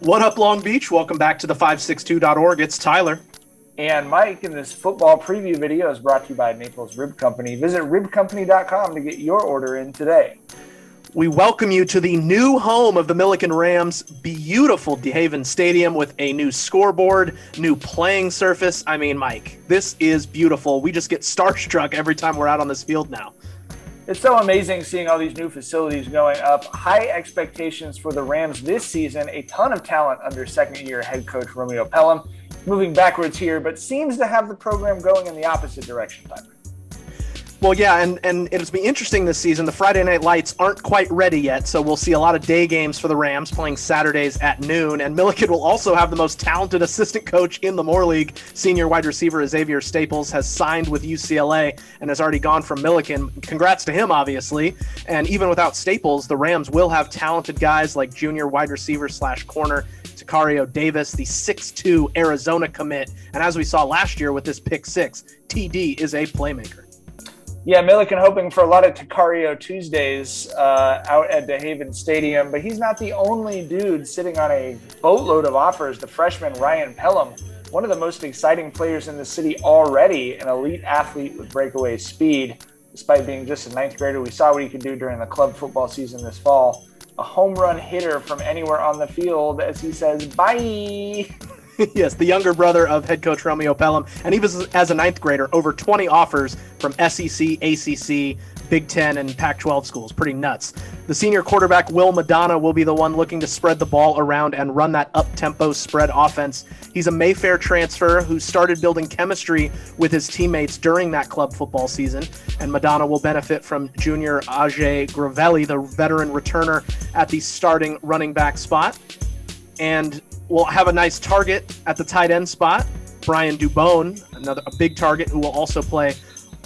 What up, Long Beach? Welcome back to the 562.org. It's Tyler. And Mike, and this football preview video is brought to you by Naples Rib Company. Visit ribcompany.com to get your order in today. We welcome you to the new home of the Millikan Rams, beautiful DeHaven Stadium with a new scoreboard, new playing surface. I mean, Mike, this is beautiful. We just get starstruck every time we're out on this field now. It's so amazing seeing all these new facilities going up. High expectations for the Rams this season. A ton of talent under second year head coach Romeo Pelham. Moving backwards here, but seems to have the program going in the opposite direction, Tyler. Well, yeah, and, and it'll be interesting this season. The Friday night lights aren't quite ready yet, so we'll see a lot of day games for the Rams playing Saturdays at noon. And Millikan will also have the most talented assistant coach in the Moore League. Senior wide receiver Xavier Staples has signed with UCLA and has already gone from Millikan. Congrats to him, obviously. And even without Staples, the Rams will have talented guys like junior wide receiver slash corner Tacario Davis, the 6'2 Arizona commit. And as we saw last year with this pick six, TD is a playmaker. Yeah, Millikan hoping for a lot of Tacario Tuesdays uh, out at DeHaven Stadium, but he's not the only dude sitting on a boatload of offers. The freshman Ryan Pelham, one of the most exciting players in the city already, an elite athlete with breakaway speed. Despite being just a ninth grader, we saw what he could do during the club football season this fall. A home run hitter from anywhere on the field, as he says, bye. yes, the younger brother of head coach Romeo Pelham, and he was as a ninth grader over 20 offers from SEC, ACC, Big Ten, and Pac-12 schools. Pretty nuts. The senior quarterback Will Madonna will be the one looking to spread the ball around and run that up-tempo spread offense. He's a Mayfair transfer who started building chemistry with his teammates during that club football season, and Madonna will benefit from junior Ajay Gravelli, the veteran returner at the starting running back spot. And will have a nice target at the tight end spot. Brian Dubone, another a big target who will also play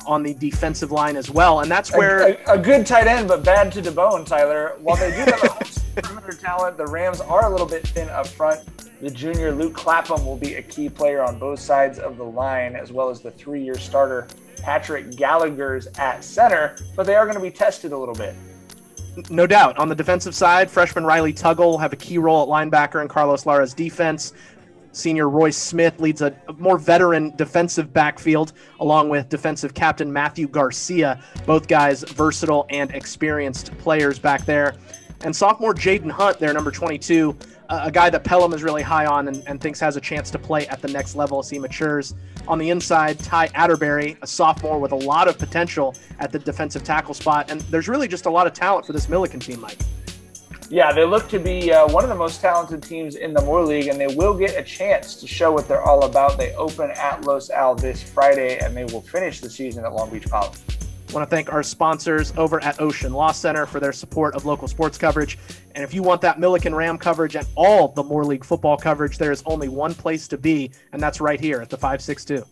on the defensive line as well, and that's where a, a, a good tight end, but bad to Dubone, Tyler. While they do have a perimeter talent, the Rams are a little bit thin up front. The junior Luke Clapham will be a key player on both sides of the line, as well as the three-year starter Patrick Gallagher's at center. But they are going to be tested a little bit. No doubt. On the defensive side, freshman Riley Tuggle have a key role at linebacker in Carlos Lara's defense. Senior Royce Smith leads a more veteran defensive backfield, along with defensive captain Matthew Garcia. Both guys versatile and experienced players back there. And sophomore Jaden Hunt, there, number 22, a guy that Pelham is really high on and, and, thinks has a chance to play at the next level as he matures. On the inside, Ty Atterbury, a sophomore with a lot of potential at the defensive tackle spot. And there's really just a lot of talent for this Millikan team, Mike. Yeah, they look to be uh, one of the most talented teams in the Moore League, and they will get a chance to show what they're all about. They open at Los Al this Friday, and they will finish the season at Long Beach College. Want to thank our sponsors over at Ocean Law Center for their support of local sports coverage. And if you want that Millikan Ram coverage and all the Moore League football coverage, there is only one place to be, and that's right here at the 562.